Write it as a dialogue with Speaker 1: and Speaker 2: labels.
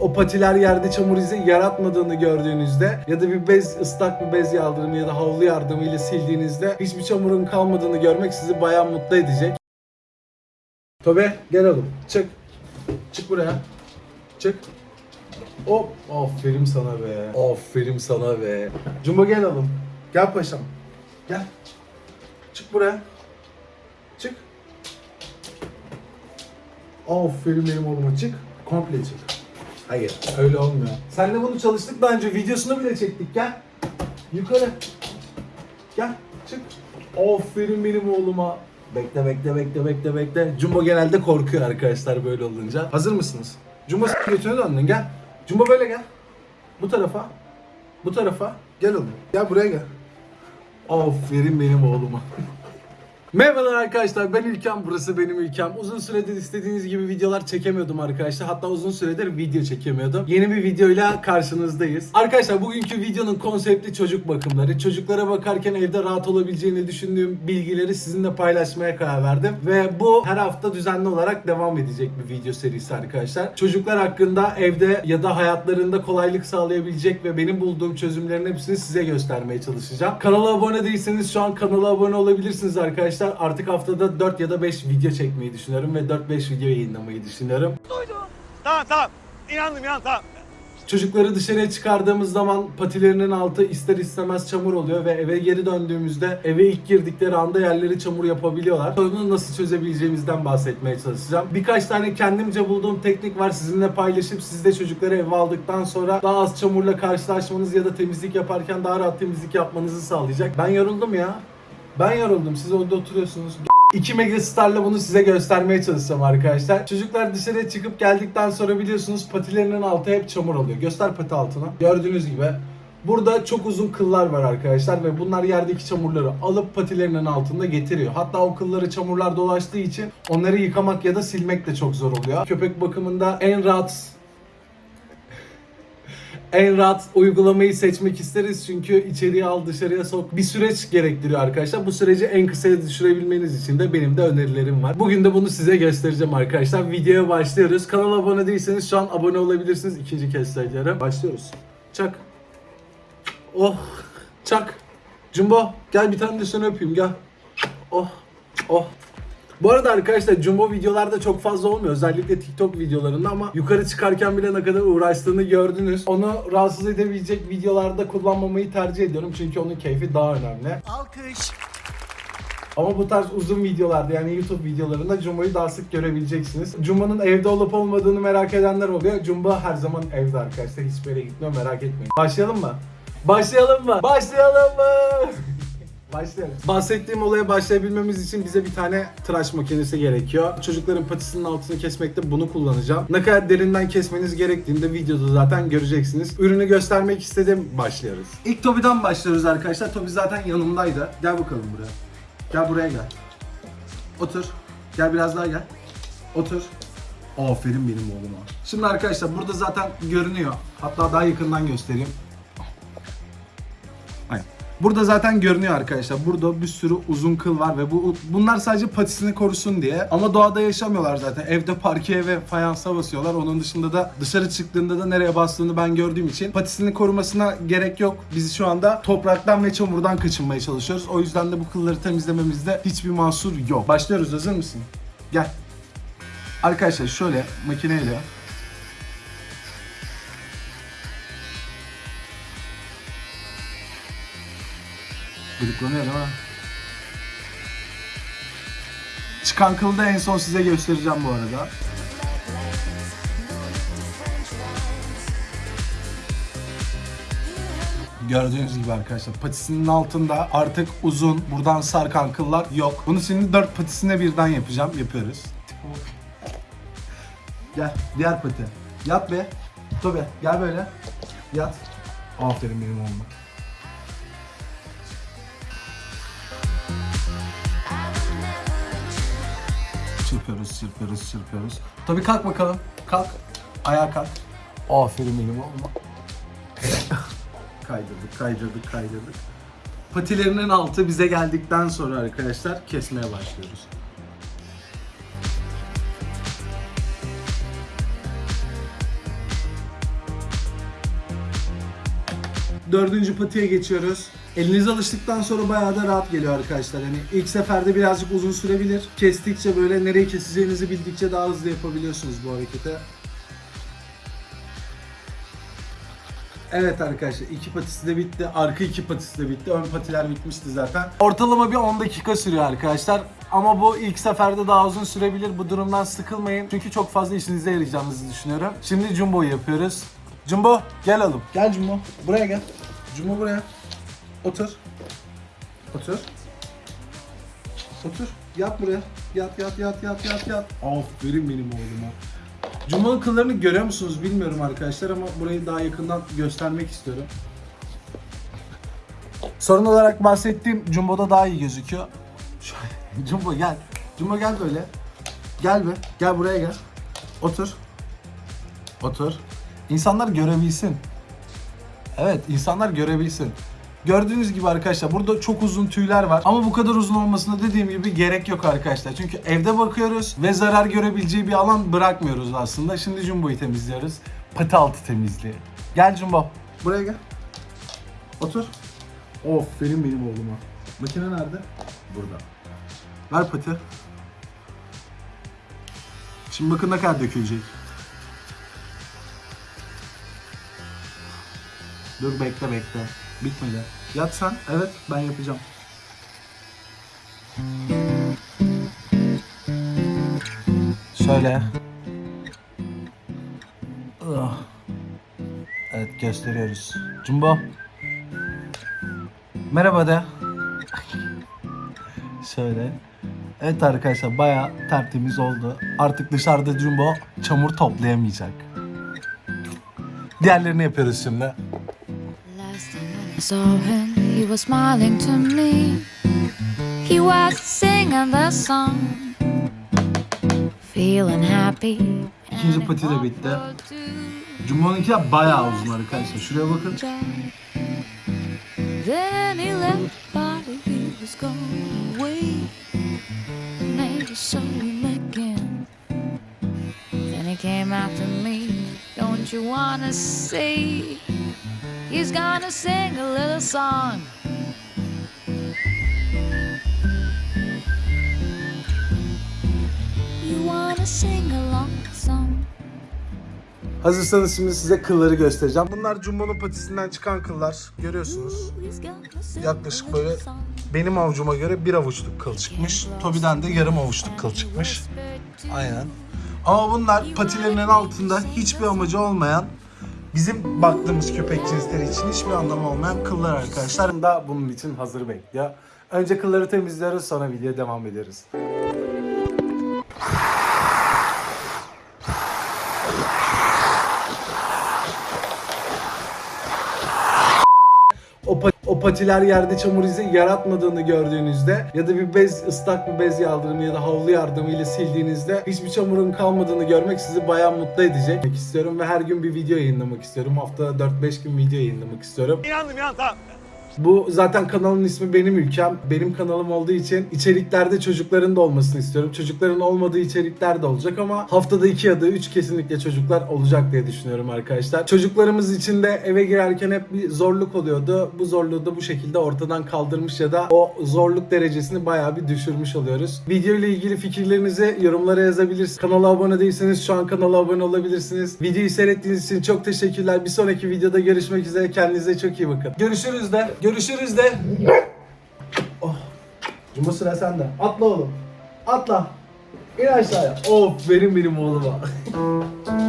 Speaker 1: o patiler yerde çamur izi yaratmadığını gördüğünüzde ya da bir bez ıslak bir bez yardımı ya da havlu yardımıyla sildiğinizde hiçbir çamurun kalmadığını görmek sizi bayağı mutlu edecek. Tobe gel oğlum çık. Çık buraya. Çık. Hop. Aferin sana be. Aferin sana be. Jumbo gel oğlum. Gel paşam. Gel. Çık buraya. Çık. Aferin benim oğluma çık. Komple çık. Hayır öyle olmuyor. Senle bunu çalıştık daha önce videosunu bile çektik gel. Yukarı. Gel çık. Aferin benim oğluma. Bekle bekle bekle bekle bekle. Jumbo genelde korkuyor arkadaşlar böyle olunca. Hazır mısınız? Jumbo sen götüne döndün gel. Jumbo böyle gel. Bu tarafa. Bu tarafa. Gel oğlum. Gel buraya gel. Aferin benim oğluma. Merhabalar arkadaşlar ben İlkem burası benim ülkem. Uzun süredir istediğiniz gibi videolar çekemiyordum arkadaşlar. Hatta uzun süredir video çekemiyordum. Yeni bir videoyla karşınızdayız. Arkadaşlar bugünkü videonun konsepti çocuk bakımları. Çocuklara bakarken evde rahat olabileceğini düşündüğüm bilgileri sizinle paylaşmaya karar verdim. Ve bu her hafta düzenli olarak devam edecek bir video serisi arkadaşlar. Çocuklar hakkında evde ya da hayatlarında kolaylık sağlayabilecek ve benim bulduğum çözümlerin hepsini size göstermeye çalışacağım. Kanala abone değilseniz şu an kanala abone olabilirsiniz arkadaşlar. Artık haftada 4 ya da 5 video çekmeyi düşünüyorum ve 4-5 video yayınlamayı düşünüyorum.
Speaker 2: Tamam tamam. İnandım inan tamam.
Speaker 1: Çocukları dışarıya çıkardığımız zaman patilerinin altı ister istemez çamur oluyor ve eve geri döndüğümüzde eve ilk girdikleri anda yerleri çamur yapabiliyorlar. Sorunu nasıl çözebileceğimizden bahsetmeye çalışacağım. Birkaç tane kendimce bulduğum teknik var sizinle paylaşıp siz de çocukları eve aldıktan sonra daha az çamurla karşılaşmanız ya da temizlik yaparken daha rahat temizlik yapmanızı sağlayacak. Ben yoruldum ya. Ben yoruldum. Siz orada oturuyorsunuz. 2 Megastar'la bunu size göstermeye çalışacağım arkadaşlar. Çocuklar dışarıya çıkıp geldikten sonra biliyorsunuz patilerinin altı hep çamur oluyor. Göster pati altına. Gördüğünüz gibi. Burada çok uzun kıllar var arkadaşlar ve bunlar yerdeki çamurları alıp patilerinin altında getiriyor. Hatta o kılları çamurlar dolaştığı için onları yıkamak ya da silmek de çok zor oluyor. Köpek bakımında en rahat en rahat uygulamayı seçmek isteriz çünkü içeriye al dışarıya sok bir süreç gerektiriyor arkadaşlar. Bu süreci en kısaya düşürebilmeniz için de benim de önerilerim var. Bugün de bunu size göstereceğim arkadaşlar. Videoya başlıyoruz. Kanala abone değilseniz şu an abone olabilirsiniz. İkinci kez söylüyorum. Başlıyoruz. Çak. Oh. Çak. Jumbo gel bir tane de seni öpeyim gel. Oh. Oh. Bu arada arkadaşlar Jumbo videolarda çok fazla olmuyor. Özellikle TikTok videolarında ama yukarı çıkarken bile ne kadar uğraştığını gördünüz. Onu rahatsız edebilecek videolarda kullanmamayı tercih ediyorum. Çünkü onun keyfi daha önemli.
Speaker 2: Alkış.
Speaker 1: Ama bu tarz uzun videolarda yani YouTube videolarında Jumbo'yu daha sık görebileceksiniz. Jumbo'nun evde olup olmadığını merak edenler oluyor. Jumbo her zaman evde arkadaşlar. Hiçbir yere gitmiyor merak etmeyin. Başlayalım mı? Başlayalım mı? Başlayalım mı? Başlayalım. Bahsettiğim olaya başlayabilmemiz için bize bir tane tıraş makinesi gerekiyor. Çocukların patisinin altını kesmekte bunu kullanacağım. Ne kadar derinden kesmeniz gerektiğini de videoda zaten göreceksiniz. Ürünü göstermek istedim. Başlıyoruz. İlk Tobi'den başlıyoruz arkadaşlar. Tobi zaten yanımdaydı. Gel bakalım buraya. Gel buraya gel. Otur. Gel biraz daha gel. Otur. Aferin benim oğluma. Şimdi arkadaşlar burada zaten görünüyor. Hatta daha yakından göstereyim. Burada zaten görünüyor arkadaşlar. Burada bir sürü uzun kıl var ve bu bunlar sadece patisini korusun diye. Ama doğada yaşamıyorlar zaten. Evde parkeye ve fayansa basıyorlar. Onun dışında da dışarı çıktığında da nereye bastığını ben gördüğüm için patisini korumasına gerek yok. Biz şu anda topraktan ve çamurdan kaçınmaya çalışıyoruz. O yüzden de bu kılları temizlememizde hiçbir mahsur yok. Başlıyoruz. Hazır mısın? Gel. Arkadaşlar şöyle makineyle Gıdıklanıyor değil mi? Çıkan kılı da en son size göstereceğim bu arada. Gördüğünüz gibi arkadaşlar patisinin altında artık uzun buradan sarkan kıllar yok. Bunu şimdi dört patisine birden yapacağım. Yapıyoruz. Gel diğer pati. Yat be. Tobe gel böyle. Yat. Aferin benim oğluma. Çırpıyoruz, çırpıyoruz, çırpıyoruz. Tabii kalk bakalım. Kalk. Ayağa kalk. Aferin benim olma. kaydırdık, kaydırdık, kaydırdık. Patilerinin altı bize geldikten sonra arkadaşlar kesmeye başlıyoruz. Dördüncü patiye geçiyoruz. Eliniz alıştıktan sonra bayağı da rahat geliyor arkadaşlar. Hani ilk seferde birazcık uzun sürebilir. Kestikçe böyle nereye keseceğinizi bildikçe daha hızlı yapabiliyorsunuz bu hareketi. Evet arkadaşlar iki patisi de bitti. Arka iki patisi de bitti. Ön patiler bitmişti zaten. Ortalama bir 10 dakika sürüyor arkadaşlar. Ama bu ilk seferde daha uzun sürebilir. Bu durumdan sıkılmayın. Çünkü çok fazla işinize yarayacağınızı düşünüyorum. Şimdi Jumbo'yu yapıyoruz. Jumbo gel oğlum. Gel Jumbo. Buraya gel. Jumbo buraya. Otur. Otur. Otur. Yat buraya. Yat yat yat yat yat yat. Aferin benim oğluma. Cuma'nın kıllarını görüyor musunuz bilmiyorum arkadaşlar ama burayı daha yakından göstermek istiyorum. Sorun olarak bahsettiğim Jumbo'da daha iyi gözüküyor. Şöyle, Jumbo gel. Jumbo gel böyle. Gel be. Gel buraya gel. Otur. Otur. İnsanlar görebilsin. Evet, insanlar görebilsin. Gördüğünüz gibi arkadaşlar burada çok uzun tüyler var. Ama bu kadar uzun olmasına dediğim gibi gerek yok arkadaşlar. Çünkü evde bakıyoruz ve zarar görebileceği bir alan bırakmıyoruz aslında. Şimdi Jumbo'yu temizliyoruz. Pati altı temizliği. Gel Jumbo. Buraya gel. Otur. Aferin benim oğluma. Makine nerede? Burada. Ver pati. Şimdi bakın ne kadar dökülecek. Dur bekle bekle. Bitmedi. Yat. Evet ben yapacağım. Şöyle. Ah. Evet gösteriyoruz. Jumbo. Merhaba de. Şöyle. Evet arkadaşlar bayağı tertemiz oldu. Artık dışarıda Jumbo çamur toplayamayacak. Diğerlerini yapıyoruz şimdi.
Speaker 3: Last time when I saw him, he was smiling to me. He was singing the song, feeling happy.
Speaker 1: İkinci pati de bitti. Jumbo'nunki de bayağı uzun arkadaşlar. Şuraya bakın.
Speaker 3: Then he left body, he was going away. Made a soul him again. Then he came after me. Don't you wanna see? He's gonna sing a little song. You wanna sing along song?
Speaker 1: Hazırsanız şimdi size kılları göstereceğim. Bunlar Jumbo'nun patisinden çıkan kıllar. Görüyorsunuz. Yaklaşık böyle benim avucuma göre bir avuçluk kıl çıkmış. Tobi'den de yarım avuçluk kıl çıkmış. Aynen. Ama bunlar patilerinin altında hiçbir amacı olmayan bizim baktığımız köpek cinsleri için hiçbir anlamı olmayan kıllar arkadaşlar. Da bunun için hazır bekliyor. Önce kılları temizliyoruz sonra videoya devam ederiz. O, pa- o patiler yerde çamur izi yaratmadığını gördüğünüzde ya da bir bez ıslak bir bez yardımı ya da havlu yardımıyla sildiğinizde hiçbir çamurun kalmadığını görmek sizi bayağı mutlu edecek istiyorum ve her gün bir video yayınlamak istiyorum. Haftada 4-5 gün video yayınlamak istiyorum.
Speaker 2: İnandım inan tamam.
Speaker 1: Bu zaten kanalın ismi benim ülkem. Benim kanalım olduğu için içeriklerde çocukların da olmasını istiyorum. Çocukların olmadığı içerikler de olacak ama haftada 2 ya da 3 kesinlikle çocuklar olacak diye düşünüyorum arkadaşlar. Çocuklarımız için de eve girerken hep bir zorluk oluyordu. Bu zorluğu da bu şekilde ortadan kaldırmış ya da o zorluk derecesini bayağı bir düşürmüş oluyoruz. Video ile ilgili fikirlerinizi yorumlara yazabilirsiniz. Kanala abone değilseniz şu an kanala abone olabilirsiniz. Videoyu seyrettiğiniz için çok teşekkürler. Bir sonraki videoda görüşmek üzere. Kendinize çok iyi bakın. Görüşürüz de. Görüşürüz de. Oh. Cumhur sıra sende. Atla oğlum. Atla. İn aşağıya. Of benim benim oğluma.